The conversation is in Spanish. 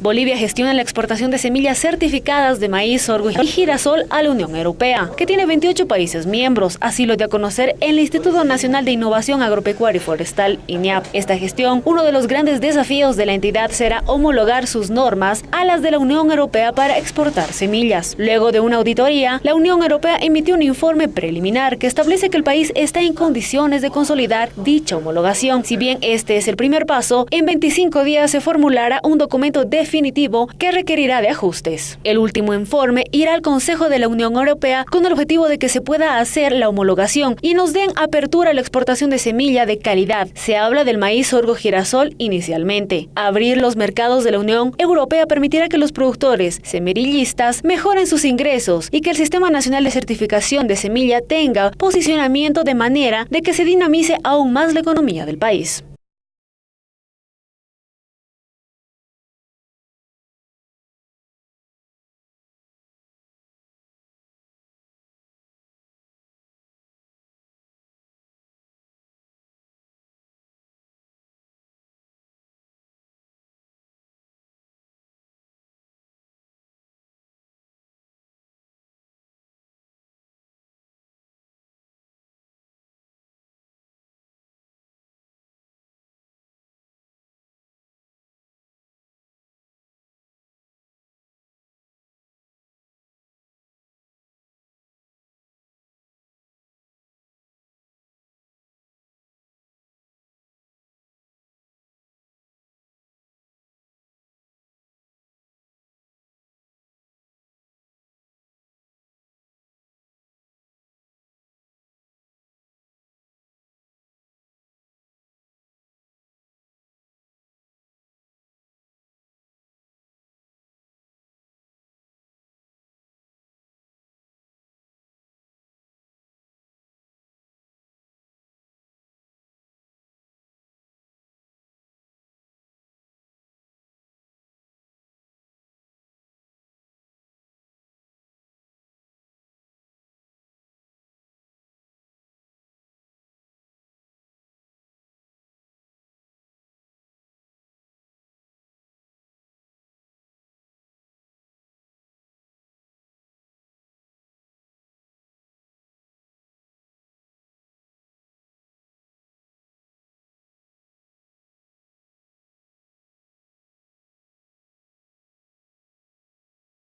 Bolivia gestiona la exportación de semillas certificadas de maíz, sorgo y girasol a la Unión Europea, que tiene 28 países miembros, así lo dio a conocer el Instituto Nacional de Innovación Agropecuaria y Forestal, INIAP. Esta gestión, uno de los grandes desafíos de la entidad será homologar sus normas a las de la Unión Europea para exportar semillas. Luego de una auditoría, la Unión Europea emitió un informe preliminar que establece que el país está en condiciones de consolidar dicha homologación. Si bien este es el primer paso, en 25 días se formulará un documento definitivo que requerirá de ajustes. El último informe irá al Consejo de la Unión Europea con el objetivo de que se pueda hacer la homologación y nos den apertura a la exportación de semilla de calidad. Se habla del maíz sorgo girasol inicialmente. Abrir los mercados de la Unión Europea permitirá que los productores semirillistas mejoren sus ingresos y que el Sistema Nacional de Certificación de Semilla tenga posicionamiento de manera de que se dinamice aún más la economía del país.